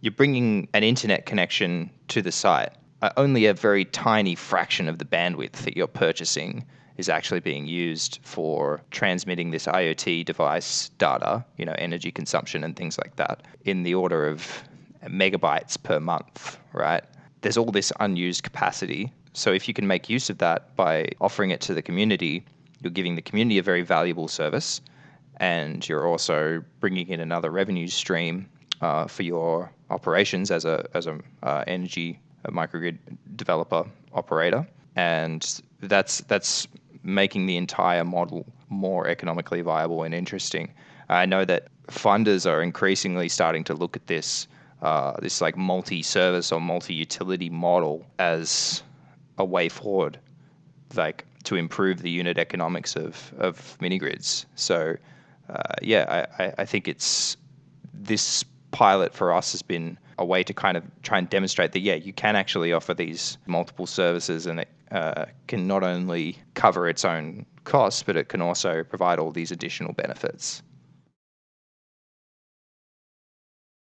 you're bringing an internet connection to the site. Uh, only a very tiny fraction of the bandwidth that you're purchasing is actually being used for transmitting this IoT device data, you know, energy consumption and things like that, in the order of megabytes per month, right? There's all this unused capacity. So if you can make use of that by offering it to the community, you're giving the community a very valuable service, and you're also bringing in another revenue stream uh, for your operations as a as a uh, energy a microgrid developer operator, and that's that's making the entire model more economically viable and interesting. I know that funders are increasingly starting to look at this uh, this like multi-service or multi-utility model as a way forward, like to improve the unit economics of of mini grids. So uh, yeah, I, I think it's this pilot for us has been a way to kind of try and demonstrate that yeah, you can actually offer these multiple services and it uh, can not only cover its own costs, but it can also provide all these additional benefits.